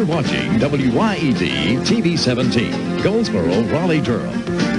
You're watching WYED TV 17, Goldsboro, Raleigh, Durham.